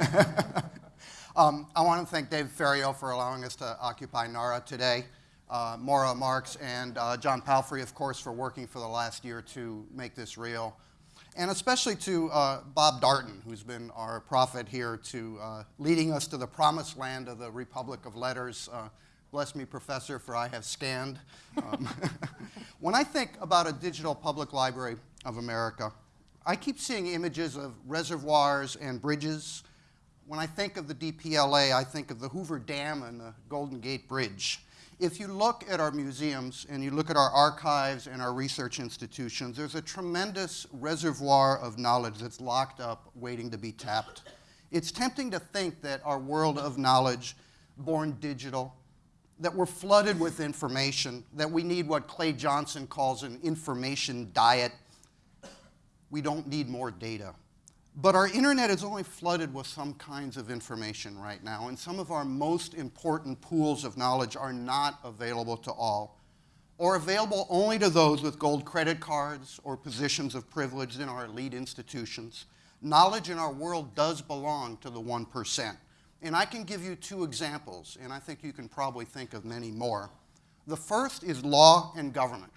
um, I want to thank Dave Ferriero for allowing us to occupy NARA today. Uh, Maura Marks and uh, John Palfrey, of course, for working for the last year to make this real. And especially to uh, Bob Darnton, who's been our prophet here to uh, leading us to the promised land of the Republic of Letters. Uh, bless me, Professor, for I have scanned. Um, when I think about a digital public library of America, I keep seeing images of reservoirs and bridges. When I think of the DPLA, I think of the Hoover Dam and the Golden Gate Bridge. If you look at our museums and you look at our archives and our research institutions, there's a tremendous reservoir of knowledge that's locked up waiting to be tapped. It's tempting to think that our world of knowledge, born digital, that we're flooded with information, that we need what Clay Johnson calls an information diet, we don't need more data. But our internet is only flooded with some kinds of information right now, and some of our most important pools of knowledge are not available to all, or available only to those with gold credit cards or positions of privilege in our elite institutions. Knowledge in our world does belong to the 1%. And I can give you two examples, and I think you can probably think of many more. The first is law and government.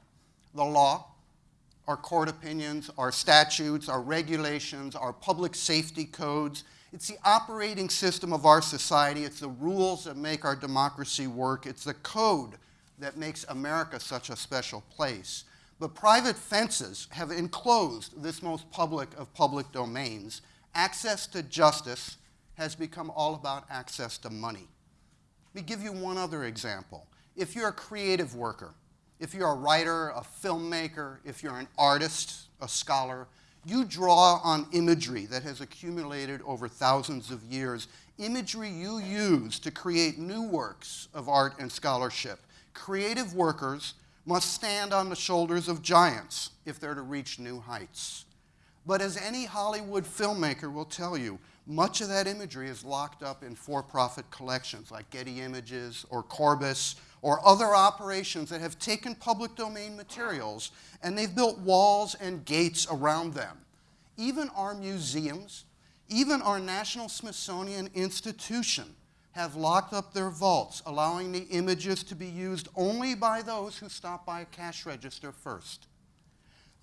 The law, our court opinions, our statutes, our regulations, our public safety codes. It's the operating system of our society. It's the rules that make our democracy work. It's the code that makes America such a special place. But private fences have enclosed this most public of public domains. Access to justice has become all about access to money. Let me give you one other example. If you're a creative worker, if you're a writer, a filmmaker, if you're an artist, a scholar, you draw on imagery that has accumulated over thousands of years, imagery you use to create new works of art and scholarship. Creative workers must stand on the shoulders of giants if they're to reach new heights. But as any Hollywood filmmaker will tell you, much of that imagery is locked up in for-profit collections like Getty Images or Corbis or other operations that have taken public domain materials and they've built walls and gates around them. Even our museums, even our National Smithsonian Institution have locked up their vaults, allowing the images to be used only by those who stop by a cash register first.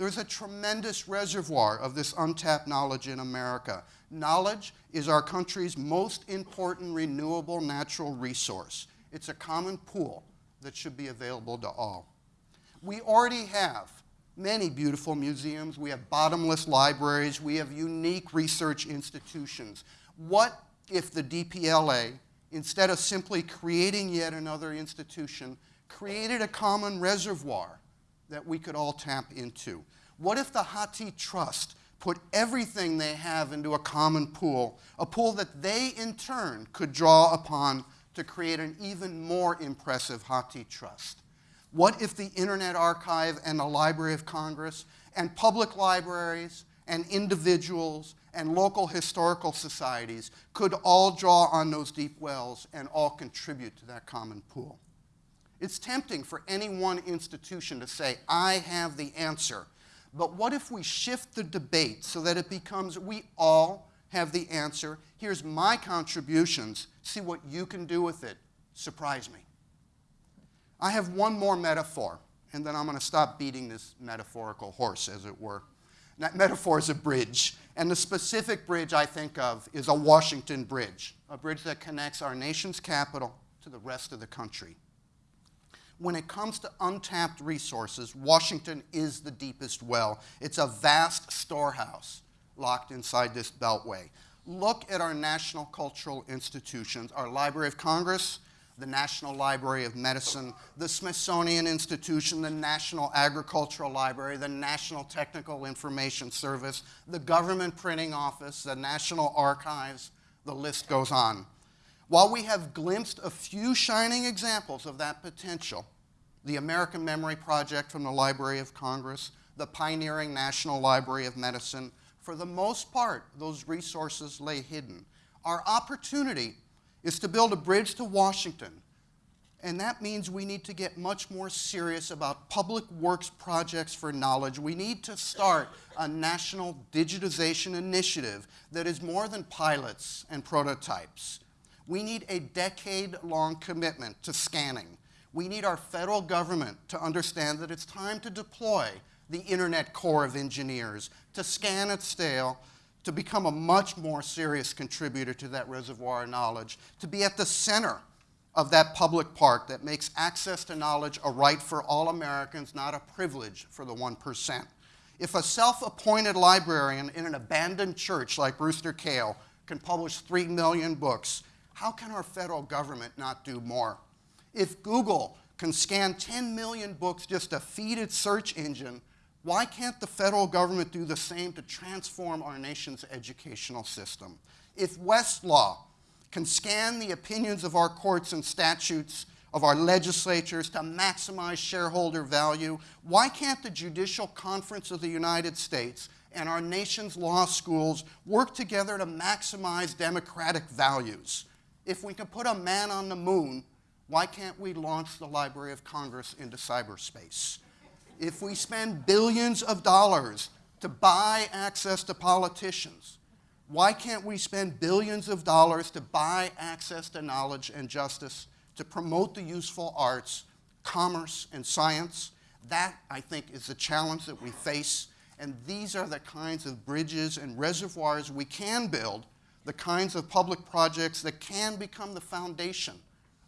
There's a tremendous reservoir of this untapped knowledge in America. Knowledge is our country's most important renewable natural resource. It's a common pool that should be available to all. We already have many beautiful museums. We have bottomless libraries. We have unique research institutions. What if the DPLA, instead of simply creating yet another institution, created a common reservoir that we could all tap into? What if the Hathi Trust put everything they have into a common pool, a pool that they in turn could draw upon to create an even more impressive Hathi Trust? What if the Internet Archive and the Library of Congress and public libraries and individuals and local historical societies could all draw on those deep wells and all contribute to that common pool? It's tempting for any one institution to say, I have the answer. But what if we shift the debate so that it becomes we all have the answer. Here's my contributions. See what you can do with it. Surprise me. I have one more metaphor, and then I'm going to stop beating this metaphorical horse, as it were. That metaphor is a bridge, and the specific bridge I think of is a Washington Bridge, a bridge that connects our nation's capital to the rest of the country. When it comes to untapped resources, Washington is the deepest well. It's a vast storehouse locked inside this beltway. Look at our national cultural institutions, our Library of Congress, the National Library of Medicine, the Smithsonian Institution, the National Agricultural Library, the National Technical Information Service, the Government Printing Office, the National Archives, the list goes on. While we have glimpsed a few shining examples of that potential, the American Memory Project from the Library of Congress, the pioneering National Library of Medicine, for the most part, those resources lay hidden. Our opportunity is to build a bridge to Washington And that means we need to get much more serious about public works projects for knowledge. We need to start a national digitization initiative that is more than pilots and prototypes. We need a decade-long commitment to scanning. We need our federal government to understand that it's time to deploy the Internet Corps of Engineers, to scan at scale, to become a much more serious contributor to that reservoir of knowledge, to be at the center of that public park that makes access to knowledge a right for all Americans, not a privilege for the 1%. If a self-appointed librarian in an abandoned church like Brewster Kahle can publish 3 million books, how can our federal government not do more? If Google can scan 10 million books just to feed its search engine, why can't the federal government do the same to transform our nation's educational system? If Westlaw can scan the opinions of our courts and statutes of our legislatures to maximize shareholder value, why can't the Judicial Conference of the United States and our nation's law schools work together to maximize democratic values? If we can put a man on the moon, why can't we launch the Library of Congress into cyberspace? If we spend billions of dollars to buy access to politicians, why can't we spend billions of dollars to buy access to knowledge and justice, to promote the useful arts, commerce, and science? That, I think, is the challenge that we face, and these are the kinds of bridges and reservoirs we can build, the kinds of public projects that can become the foundation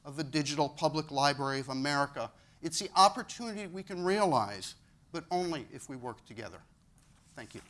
of the digital public library of America. It's the opportunity we can realize, but only if we work together. Thank you.